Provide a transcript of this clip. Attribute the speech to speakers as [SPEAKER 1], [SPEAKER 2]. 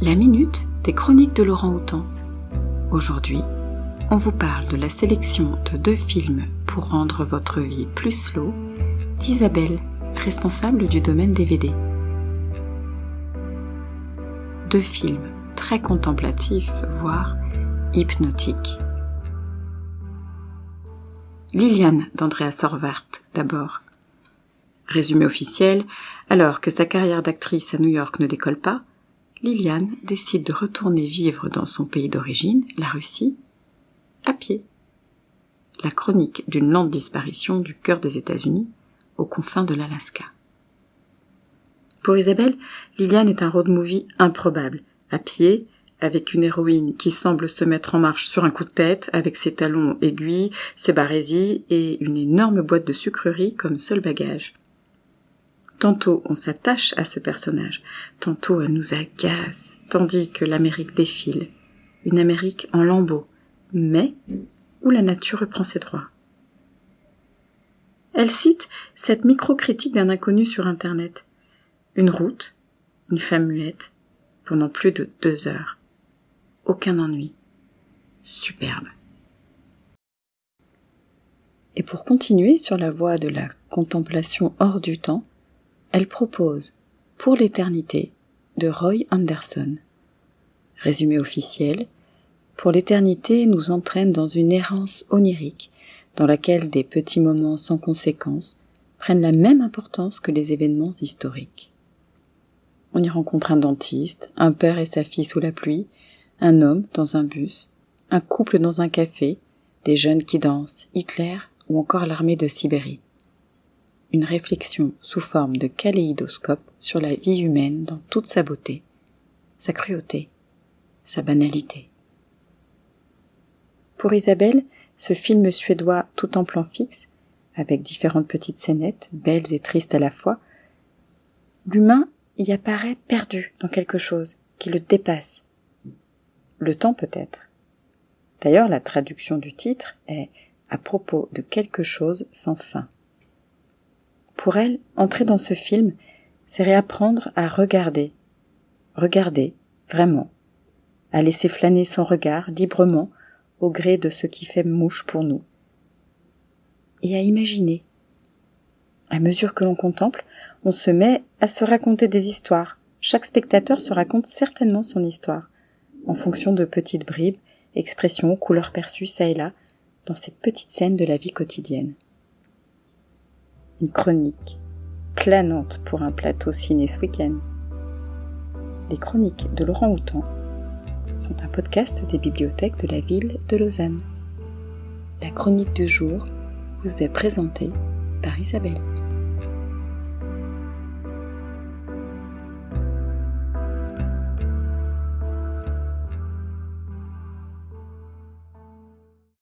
[SPEAKER 1] La minute des chroniques de Laurent Houtan. Aujourd'hui, on vous parle de la sélection de deux films pour rendre votre vie plus slow d'Isabelle, responsable du domaine DVD. Deux films très contemplatifs, voire hypnotiques. Liliane d'Andrea Sorvart, d'abord. Résumé officiel, alors que sa carrière d'actrice à New York ne décolle pas, Liliane décide de retourner vivre dans son pays d'origine, la Russie, à pied. La chronique d'une lente disparition du cœur des États-Unis, aux confins de l'Alaska. Pour Isabelle, Liliane est un road movie improbable, à pied, avec une héroïne qui semble se mettre en marche sur un coup de tête, avec ses talons aiguilles, ses barésies et une énorme boîte de sucreries comme seul bagage. Tantôt on s'attache à ce personnage, tantôt elle nous agace, tandis que l'Amérique défile, une Amérique en lambeaux, mais où la nature reprend ses droits. Elle cite cette micro-critique d'un inconnu sur Internet. Une route, une femme muette, pendant plus de deux heures. Aucun ennui. Superbe. Et pour continuer sur la voie de la contemplation hors du temps, elle propose Pour l'éternité de Roy Anderson. Résumé officiel Pour l'éternité nous entraîne dans une errance onirique dans laquelle des petits moments sans conséquence prennent la même importance que les événements historiques. On y rencontre un dentiste, un père et sa fille sous la pluie, un homme dans un bus, un couple dans un café, des jeunes qui dansent, Hitler ou encore l'armée de Sibérie une réflexion sous forme de kaléidoscope sur la vie humaine dans toute sa beauté, sa cruauté, sa banalité. Pour Isabelle, ce film suédois tout en plan fixe, avec différentes petites scénettes, belles et tristes à la fois, l'humain y apparaît perdu dans quelque chose qui le dépasse. Le temps peut-être. D'ailleurs, la traduction du titre est à propos de quelque chose sans fin. Pour elle, entrer dans ce film, c'est réapprendre à regarder. Regarder, vraiment. À laisser flâner son regard librement au gré de ce qui fait mouche pour nous. Et à imaginer. À mesure que l'on contemple, on se met à se raconter des histoires. Chaque spectateur se raconte certainement son histoire, en fonction de petites bribes, expressions, couleurs perçues ça et là, dans ces petites scènes de la vie quotidienne une chronique planante pour un plateau ciné ce week-end. Les chroniques de Laurent Houtan sont un podcast des bibliothèques de la ville de Lausanne. La chronique du jour vous est présentée par Isabelle.